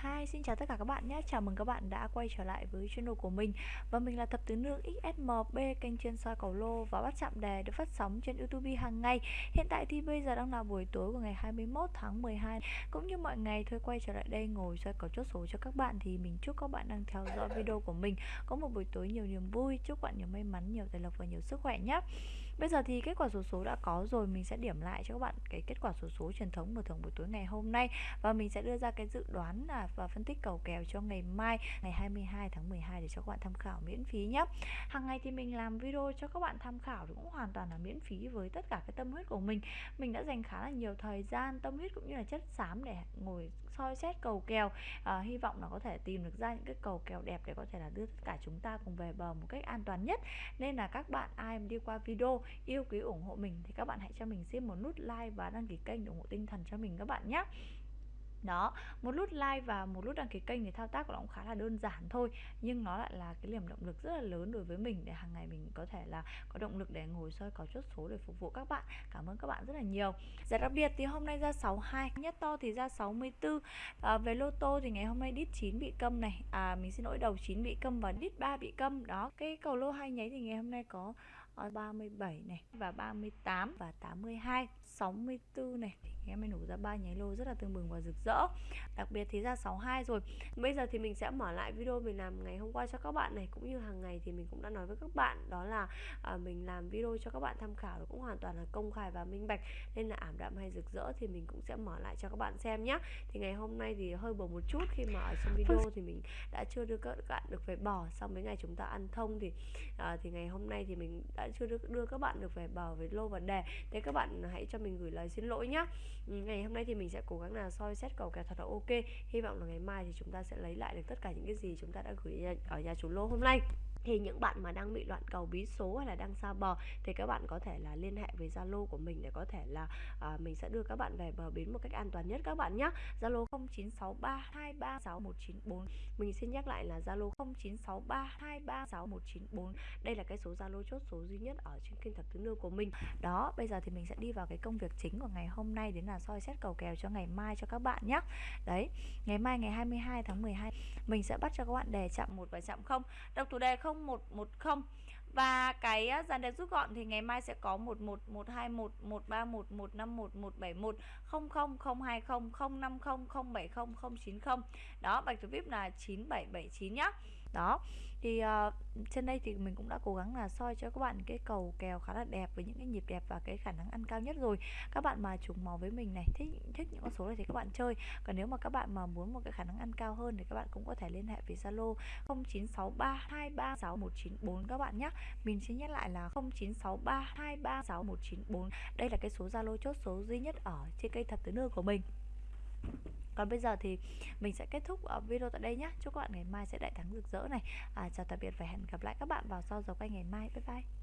2 xin chào tất cả các bạn nhé. Chào mừng các bạn đã quay trở lại với channel của mình. Và mình là Thập Tứ Nương XSMB, kênh chuyên soi cầu lô và bắt chạm đề được phát sóng trên YouTube hàng ngày. Hiện tại thì bây giờ đang là buổi tối của ngày 21 tháng 12 Cũng như mọi ngày thôi quay trở lại đây ngồi soi cầu chốt số cho các bạn Thì mình chúc các bạn đang theo dõi video của mình. Có một buổi tối nhiều niềm vui, chúc bạn nhiều may mắn, nhiều tài lộc và nhiều sức khỏe nhé. Bây giờ thì kết quả số số đã có rồi Mình sẽ điểm lại cho các bạn cái kết quả số số truyền thống mở thưởng buổi tối ngày hôm nay. Và mình sẽ đưa ra cái dự đoán là và phân tích cầu kèo cho ngày mai ngày 22 tháng 12 để cho các bạn tham khảo miễn phí nhé hàng ngày thì mình làm video cho các bạn tham khảo thì cũng hoàn toàn là miễn phí với tất cả cái tâm huyết của mình. Mình đã dành khá là nhiều thời gian tâm huyết cũng như là chất xám để ngồi soi xét cầu kèo. À, hy vọng là có thể tìm được ra những cái cầu kèo đẹp để có thể là đưa tất cả chúng ta cùng về bờ một cách an toàn nhất. Nên là các bạn ai mà đi qua video yêu quý ủng hộ mình thì các bạn hãy cho mình xin một nút like và đăng ký kênh để ủng hộ tinh thần cho mình các bạn nhé. Đó một nút like và một nút đăng ký kênh thì thao tác của nó cũng khá là đơn giản thôi nhưng nó lại là cái niềm động lực rất là lớn đối với mình để hàng ngày mình có thể là có động lực để ngồi soi có chốt số để phục vụ các bạn. Cảm ơn các bạn rất là nhiều. Giải đặc biệt thì hôm nay ra 62 nhất to thì ra 64 à, về lô tô thì ngày hôm nay đít 9 bị câm này. À mình xin lỗi đầu 9 bị câm và đít 3 bị câm. Đó cái cầu lô hai nháy thì ngày hôm nay có 37 này và 38 và 82 64 này. Thì em mới nổ ra ba nháy lô rất là tương bừng và rực rỡ. Đặc biệt thì ra 62 rồi. Bây giờ thì mình sẽ mở lại video mình làm ngày hôm qua cho các bạn này cũng như hàng ngày thì mình cũng đã nói với các bạn đó là à, mình làm video cho các bạn tham khảo cũng hoàn toàn là công khai và minh bạch nên là ảm đạm hay rực rỡ thì mình cũng sẽ mở lại cho các bạn xem nhé thì ngày hôm nay thì hơi bầu một chút khi mà ở trong video thì mình đã chưa đưa các bạn được về bò sau mấy ngày chúng ta ăn thông thì à, thì ngày hôm nay thì mình đã chưa đưa, đưa các bạn được về bờ với lô và đề thế các bạn hãy cho mình gửi lời xin lỗi nhé ừ, ngày hôm nay thì mình sẽ cố gắng là soi xét cầu kèo thật là ok. Hy vọng là ngày mai thì chúng ta sẽ lấy lại được tất cả những cái gì chúng ta đã gửi ở nhà chủ lô hôm nay thì những bạn mà đang bị loạn cầu bí số hay là đang xa bờ thì các bạn có thể là liên hệ với Zalo của mình để có thể là à, mình sẽ đưa các bạn về bờ bến một cách an toàn nhất các bạn nhé Zalo 0963236194 mình xin nhắc lại là Zalo 0963236194 đây là cái số Zalo chốt số duy nhất ở trên kênh thập tứ nương của mình. Đó bây giờ thì mình sẽ đi vào cái công việc chính của ngày hôm nay đến là soi xét cầu kèo cho ngày mai cho các bạn nhé đấy ngày mai ngày 22 tháng 12 mình sẽ bắt cho các bạn đề chạm một và chạm không. Đọc thủ đề không 0110 và cái à, dàn đẹp rút gọn thì ngày mai sẽ có 11 121 131 151 171 00 020 050 070 090 đó bạch thủ vip là 9779 nhá. Đó thì uh, trên đây thì mình cũng đã cố gắng là soi cho các bạn cái cầu kèo khá là đẹp với những cái nhịp đẹp và cái khả năng ăn cao nhất rồi. Các bạn mà trùng màu với mình này thích thích những con số này thì các bạn chơi. Còn nếu mà các bạn mà muốn một cái khả năng ăn cao hơn thì các bạn cũng có thể liên hệ với Zalo 0963236194 các bạn nhé mình xin nhắc lại là 0963236194 đây là cái số Zalo chốt số duy nhất ở trên cây thập tứ nương của mình. Còn bây giờ thì mình sẽ kết thúc ở video tại đây nhé chúc các bạn ngày mai sẽ đại thắng rực rỡ này. À, chào tạm biệt và hẹn gặp lại các bạn vào sau giờ quay ngày mai. Bye bye.